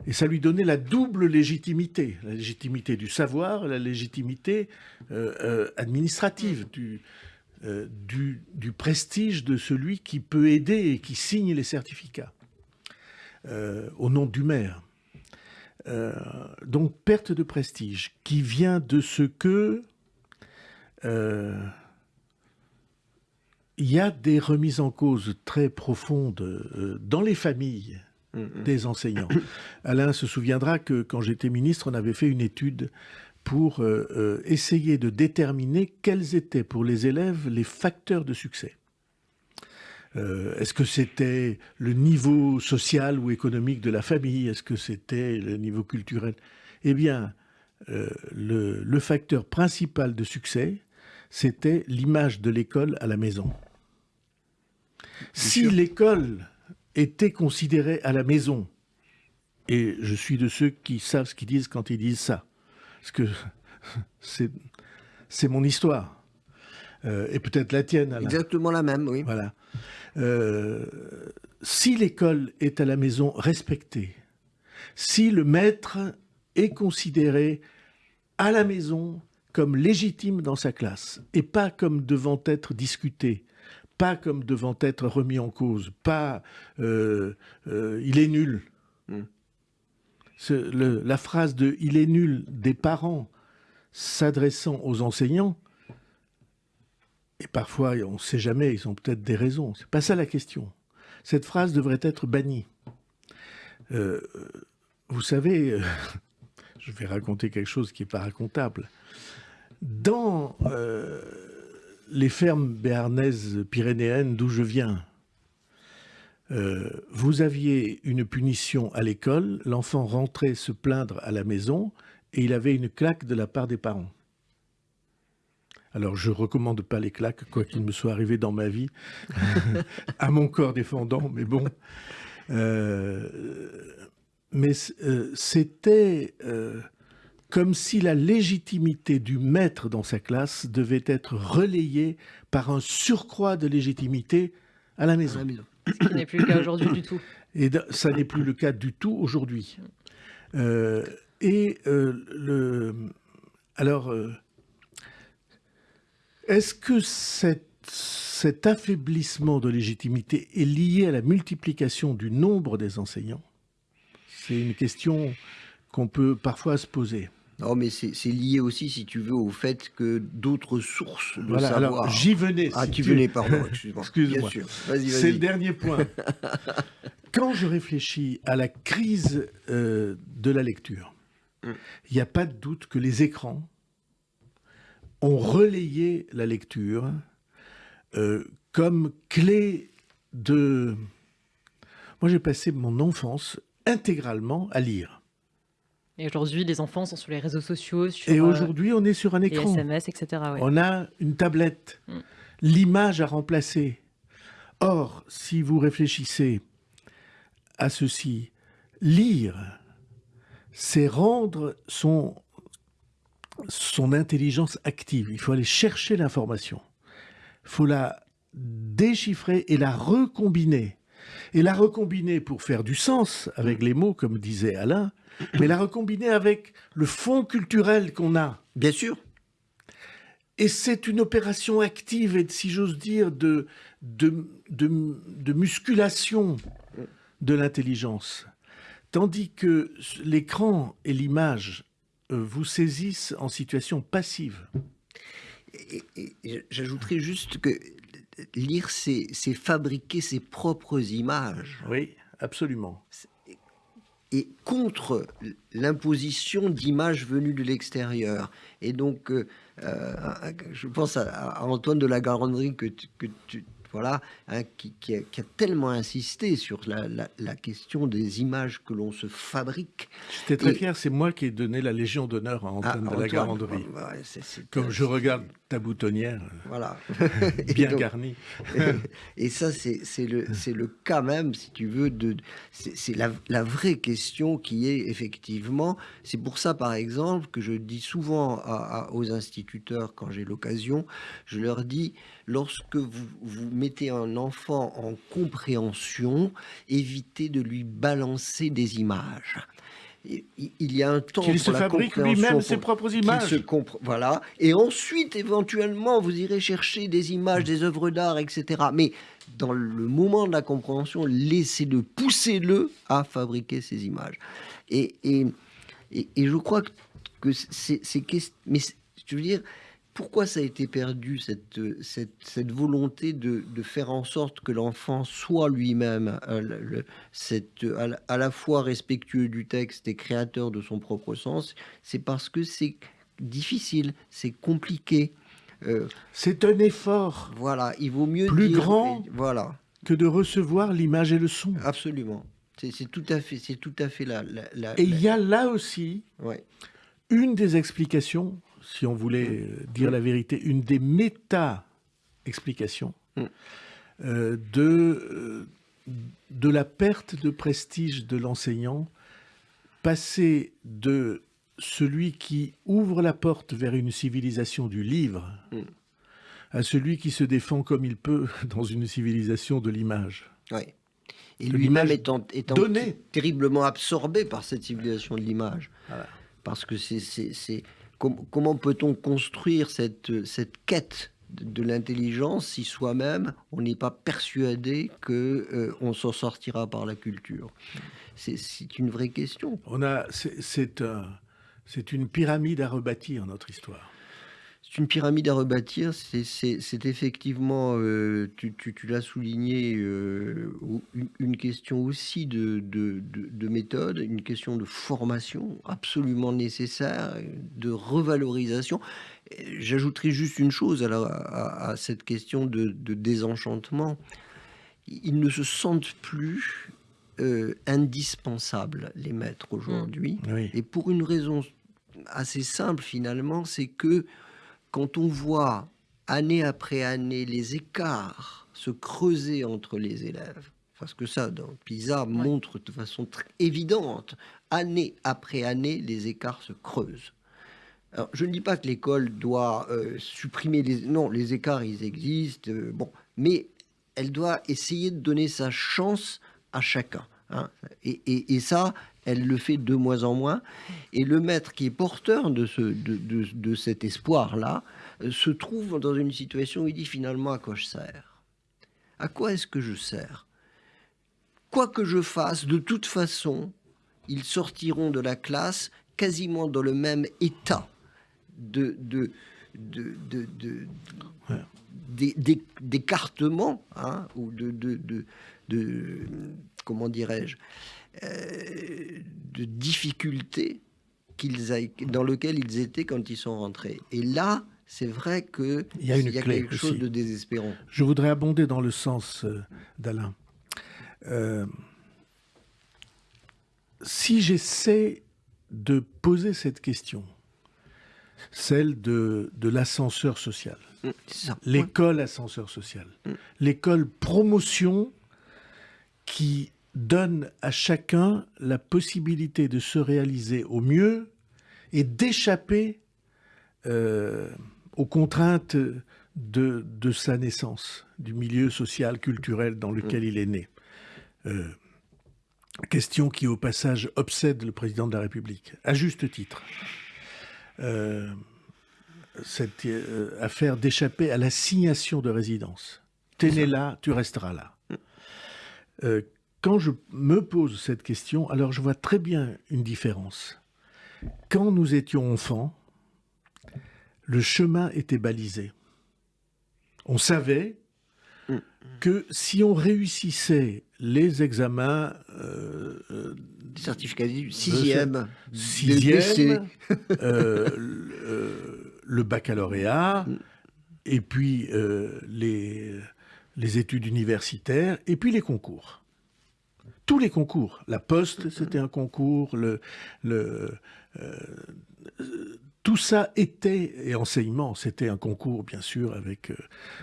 et ça lui donnait la double légitimité, la légitimité du savoir, la légitimité administrative du, euh, du, prestige de celui qui peut aider et qui signe les certificats euh, au nom du maire. Euh, donc perte de prestige qui vient de ce que il y a des remises en cause très profondes dans les familles mm-hmm. des enseignants. Alain se souviendra que quand j'étais ministre, on avait fait une étude pour euh, euh, essayer de déterminer quels étaient pour les élèves les facteurs de succès. Euh, est-ce que c'était le niveau social ou économique de la famille? Est-ce que c'était le niveau culturel? Eh bien, le, le, facteur principal de succès, c'était l'image de l'école à la maison. Si l'école était considérée à la maison, et je suis de ceux qui savent ce qu'ils disent quand ils disent ça, parce que c'est mon histoire. Euh, et peut-être la tienne. Exactement la même, oui. Voilà. Euh, si l'école est à la maison respectée, si le maître est considéré à la maison comme légitime dans sa classe et pas comme devant être discuté, pas comme devant être remis en cause, pas euh, il est nul. Hmm la phrase de « il est nul » des parents s'adressant aux enseignants, et parfois on ne sait jamais, ils ont peut-être des raisons, c'est pas ça la question. Cette phrase devrait être bannie. Euh, vous savez, euh, je vais raconter quelque chose qui n'est pas racontable. Dans euh, les fermes béarnaises pyrénéennes d'où je viens, euh, vous aviez une punition à l'école, l'enfant rentrait se plaindre à la maison et il avait une claque de la part des parents. Alors je recommande pas les claques, quoi qu'il me soit arrivé dans ma vie, à mon corps défendant, mais bon. Euh, mais euh, c'était comme si la légitimité du maître dans sa classe devait être relayée par un surcroît de légitimité À la maison. Ce n'est plus le cas aujourd'hui du tout. Et ça n'est plus le cas du tout aujourd'hui. Euh, et euh, le, alors, euh, est-ce que cet affaiblissement de légitimité est lié à la multiplication du nombre des enseignants? C'est une question qu'on peut parfois se poser. Non, mais c'est lié aussi, si tu veux, au fait que d'autres sources de voilà, savoir... Alors, j'y venais. Ah, tu venais, pardon, excuse-moi. Excuse-moi. C'est le dernier point. Quand je réfléchis à la crise euh, de la lecture, mm. il n'y a pas de doute que les écrans ont relayé la lecture euh, comme clé de... Moi, j'ai passé mon enfance intégralement à lire. Et aujourd'hui, les enfants sont sur les réseaux sociaux. Sur, et aujourd'hui, on est sur un écran. Les SMS, etc. On a une tablette. Mm. L'image a remplacé. Or, si vous réfléchissez à ceci, lire, c'est rendre son, son intelligence active. Il faut aller chercher l'information. Il faut la déchiffrer et la recombiner. Et la recombiner pour faire du sens avec les mots, comme disait Alain, mais la recombiner avec le fond culturel qu'on a. Bien sûr. Et c'est une opération active et, si j'ose dire, de, de, de, musculation de l'intelligence. Tandis que l'écran et l'image euh, vous saisissent en situation passive. J'ajouterais juste que lire, c'est fabriquer ses propres images. Oui, absolument et contre l'imposition d'images venues de l'extérieur. Et donc, euh, euh, je pense à, Antoine de la Garandrie que, que tu, voilà, hein, qui, a, tellement insisté sur la, question des images que l'on se fabrique. J'étais très fier, c'est moi qui ai donné la Légion d'honneur à Antoine ah, de la Garandrie. Comme je regarde ta boutonnière, voilà. bien garnie. et, ça, c'est le, le cas même, si tu veux, de c'est la, la, vraie question qui est effectivement, c'est pour ça par exemple que je dis souvent aux instituteurs quand j'ai l'occasion, je leur dis, lorsque vous, vous mettez un enfant en compréhension, évitez de lui balancer des images il y a un temps qu'il se fabrique lui-même ses propres images. Se voilà. Et ensuite, éventuellement, vous irez chercher des images, des œuvres d'art, etc. Mais dans le moment de la compréhension, laissez-le, poussez-le à fabriquer ces images. Et, et, et, je crois que c'est... Mais je veux dire, pourquoi ça a été perdu, cette, cette, cette volonté de, de, faire en sorte que l'enfant soit lui-même euh, à, la fois respectueux du texte et créateur de son propre sens C'est parce que c'est difficile, c'est compliqué. Euh, c'est un effort. Voilà, il vaut mieux plus grand voilà. que de recevoir l'image et le son. Absolument. C'est tout à fait, c'est tout à fait là. et il y a là aussi ouais. une des explications si on voulait euh, dire la vérité, une des méta-explications mm. euh, de, euh, de la perte de prestige de l'enseignant, passer de celui qui ouvre la porte vers une civilisation du livre mm. à celui qui se défend comme il peut dans une civilisation de l'image. Oui. Et lui-même étant, étant terriblement absorbé par cette civilisation de l'image. Parce que c'est comment peut-on construire cette, cette quête de, l'intelligence si soi-même on n'est pas persuadé que euh, on s'en sortira par la culture? C'est une vraie question. On a, c'est une pyramide à rebâtir notre histoire. C'est une pyramide à rebâtir, c'est effectivement, euh, tu, l'as souligné, euh, une, question aussi de, de, méthode, une question de formation absolument nécessaire, de revalorisation. J'ajouterai juste une chose à, cette question de, désenchantement. Ils ne se sentent plus euh, indispensables, les maîtres, aujourd'hui. Et pour une raison assez simple, finalement, c'est que quand on voit année après année les écarts se creuser entre les élèves, parce que ça, dans PISA, montre de façon très évidente, année après année, les écarts se creusent. Alors, je ne dis pas que l'école doit euh, supprimer les... Non, les écarts, ils existent, euh, bon, mais elle doit essayer de donner sa chance à chacun. Hein. Et, ça, elle le fait de moins en moins. Et le maître qui est porteur de, ce, de, cet espoir-là euh, se trouve dans une situation où il dit finalement à quoi je sers? À quoi est-ce que je sers? Quoi que je fasse, de toute façon, ils sortiront de la classe quasiment dans le même état de, de, de, de, d'écartement hein, ou de, de, de, comment dirais-je? Euh, de difficultés dans lequel ils étaient quand ils sont rentrés. Et là, c'est vrai qu'il y a, une quelque chose de désespérant. Je voudrais abonder dans le sens euh, d'Alain. Euh, si j'essaie de poser cette question, celle de, de l'ascenseur social, mm, l'école ascenseur social, mm. l'école promotion qui donne à chacun la possibilité de se réaliser au mieux et d'échapper euh, aux contraintes de, sa naissance, du milieu social, culturel dans lequel il est né. Euh, question qui, au passage, obsède le président de la République, à juste titre. Euh, cette affaire d'échapper à l'assignation de résidence. T'es né là, tu resteras là. Quand je me pose cette question, alors je vois très bien une différence. Quand nous étions enfants, le chemin était balisé. On savait que si on réussissait les examens... Euh, euh Certificat sixième, sixième euh, le, baccalauréat, et puis euh, les, les études universitaires, et puis les concours tous les concours. La Poste, c'était un concours. Le, le, euh, tout ça était, et enseignement, c'était un concours, bien sûr, avec, euh,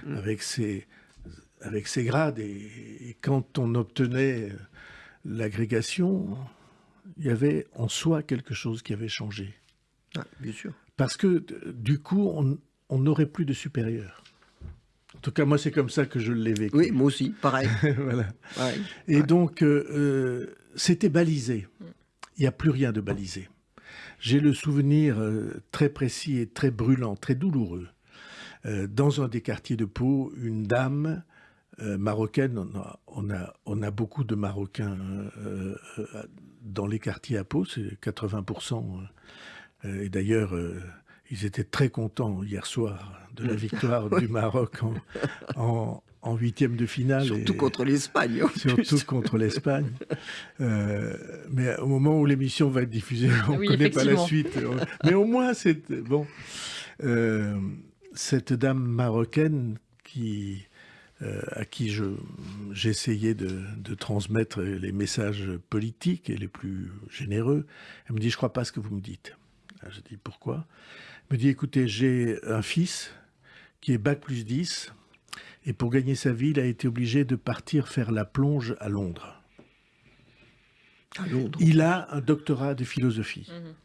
mm. avec, ses, avec ses grades. Et, quand on obtenait l'agrégation, il y avait en soi quelque chose qui avait changé. Ah, bien sûr. Parce que, du coup, on n'aurait plus de supérieur. En tout cas, moi, c'est comme ça que je l'ai vécu. Oui, moi aussi, pareil. voilà. Et donc, euh, euh, c'était balisé. Il n'y a plus rien de balisé. J'ai le souvenir euh, très précis et très brûlant, très douloureux. dans un des quartiers de Pau, une dame marocaine, on a, on, a, beaucoup de Marocains dans les quartiers à Pau, c'est 80%. et d'ailleurs, ils étaient très contents hier soir de la victoire du Maroc en, huitième de finale. Surtout contre l'Espagne. Surtout contre l'Espagne. Euh, mais au moment où l'émission va être diffusée, on ne connaît pas la suite. Mais au moins, c'est bon. Euh, cette dame marocaine qui, euh, à qui j'essayais de, de, transmettre les messages politiques et les plus généreux, elle me dit, je ne crois pas ce que vous me dites. Je dis, pourquoi? Me dit, écoutez, j'ai un fils qui est Bac plus 10, et pour gagner sa vie, il a été obligé de partir faire la plonge à Londres. À Londres. Il a un doctorat de philosophie. Mhm.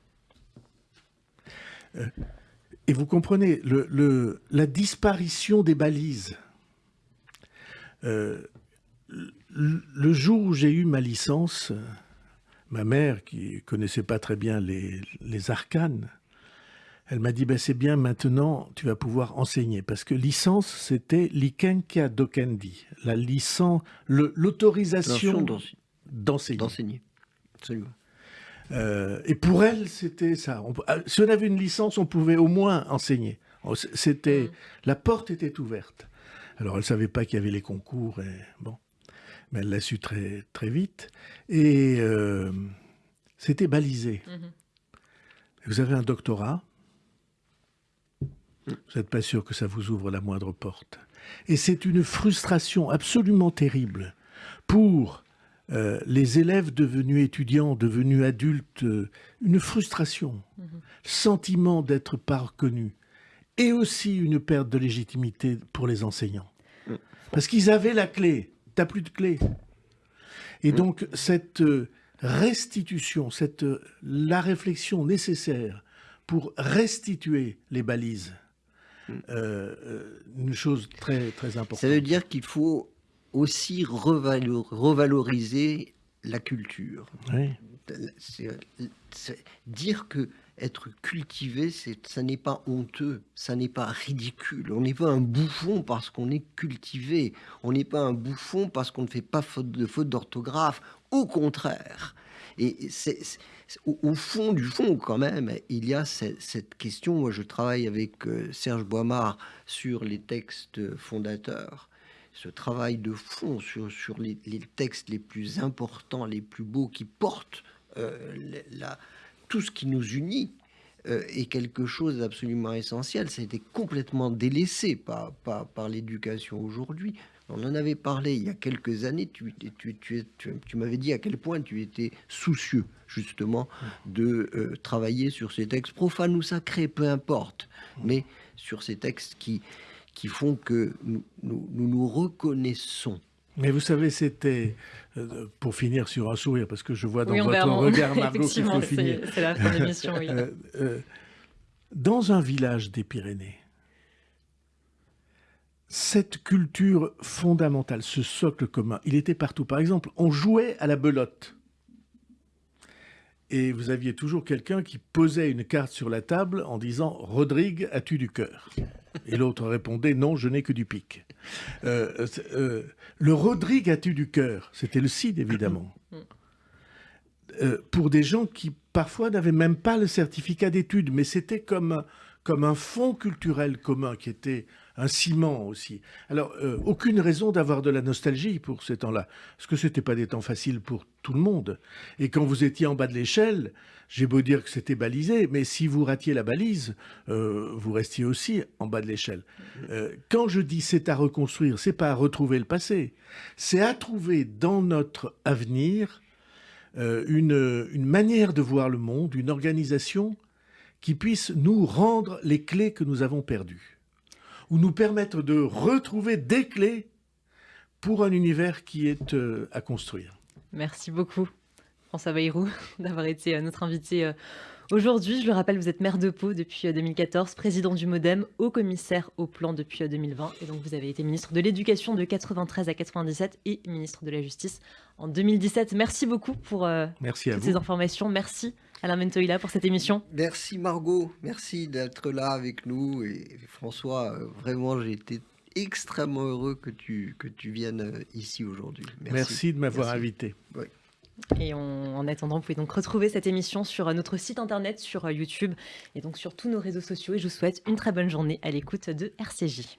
Euh, et vous comprenez, le, la disparition des balises. Euh, le jour où j'ai eu ma licence, ma mère, qui connaissait pas très bien les, les arcanes, elle m'a dit, ben, c'est bien, maintenant, tu vas pouvoir enseigner. Parce que licence, c'était likenkia dokendi, la licence, l'autorisation d'enseigner. Absolument. Euh, et pour elle, c'était ça. Ah, si on avait une licence, on pouvait au moins enseigner. Oh, c'était, mm. la porte était ouverte. Alors, elle savait pas qu'il y avait les concours, et bon, mais elle l'a su très très vite. Et euh, c'était balisé. Mm-hmm. Vous avez un doctorat, vous n'êtes pas sûr que ça vous ouvre la moindre porte. Et c'est une frustration absolument terrible pour euh, les élèves devenus étudiants, devenus adultes, euh, une frustration, mhm. sentiment d'être pas reconnu, et aussi une perte de légitimité pour les enseignants. Mm. Parce qu'ils avaient la clé, t'as plus de clé. Et mm. donc cette euh, restitution, cette, la réflexion nécessaire pour restituer les balises, euh, euh, une chose très, très importante. Ça veut dire qu'il faut aussi revaloriser la culture. Oui. dire que être cultivé, ça n'est pas honteux, ça n'est pas ridicule. On n'est pas un bouffon parce qu'on est cultivé. On n'est pas un bouffon parce qu'on ne fait pas faute de faute d'orthographe. Au contraire, Et c'est, au, fond du fond, quand même, il y a cette, question. Moi, je travaille avec euh, Serge Boimard sur les textes fondateurs. Ce travail de fond sur, les, textes les plus importants, les plus beaux, qui portent euh, tout ce qui nous unit euh, est quelque chose d'absolument essentiel. Ça a été complètement délaissé par l'éducation aujourd'hui. On en avait parlé il y a quelques années. Tu, tu, tu, tu m'avais dit à quel point tu étais soucieux, justement, de euh, travailler sur ces textes profanes ou sacrés, peu importe, mais sur ces textes qui, qui font que nous nous, nous, reconnaissons. Mais vous savez, c'était, euh, pour finir sur un sourire, parce que je vois dans votre regard, Margot, qu'il faut finir. C'est la fin de l'émission, oui. Euh, dans un village des Pyrénées, cette culture fondamentale, ce socle commun, il était partout. Par exemple, on jouait à la belote. Et vous aviez toujours quelqu'un qui posait une carte sur la table en disant « Rodrigue, as-tu du cœur ?» Et l'autre répondait « Non, je n'ai que du pic. Euh, euh, le Rodrigue, as-tu du cœur ?» C'était le CID, évidemment. Euh, pour des gens qui, parfois, n'avaient même pas le certificat d'études, mais c'était comme, comme un fonds culturel commun qui était un ciment aussi. Alors, euh, aucune raison d'avoir de la nostalgie pour ces temps-là, parce que ce n'était pas des temps faciles pour tout le monde. Et quand vous étiez en bas de l'échelle, j'ai beau dire que c'était balisé, mais si vous ratiez la balise, euh, vous restiez aussi en bas de l'échelle. Euh, quand je dis c'est à reconstruire, c'est pas à retrouver le passé, c'est à trouver dans notre avenir une, une manière de voir le monde, une organisation qui puisse nous rendre les clés que nous avons perdues ou nous permettre de retrouver des clés pour un univers qui est euh, à construire. Merci beaucoup, François Bayrou, d'avoir été euh, notre invité euh, aujourd'hui. Je le rappelle, vous êtes maire de Pau depuis 2014, président du MoDem, haut commissaire au plan depuis 2020. Et donc, vous avez été ministre de l'Éducation de 93 à 97 et ministre de la Justice en 2017. Merci beaucoup pour Merci toutes ces informations. Merci Alain Mentoïla pour cette émission. Merci Margot, merci d'être là avec nous. Et François, euh, vraiment, j'ai été extrêmement heureux que tu, que tu viennes euh, ici aujourd'hui. Merci. de m'avoir invité. Et en attendant, vous pouvez donc retrouver cette émission sur euh, notre site internet, sur YouTube et donc sur tous nos réseaux sociaux. Et je vous souhaite une très bonne journée à l'écoute de RCJ.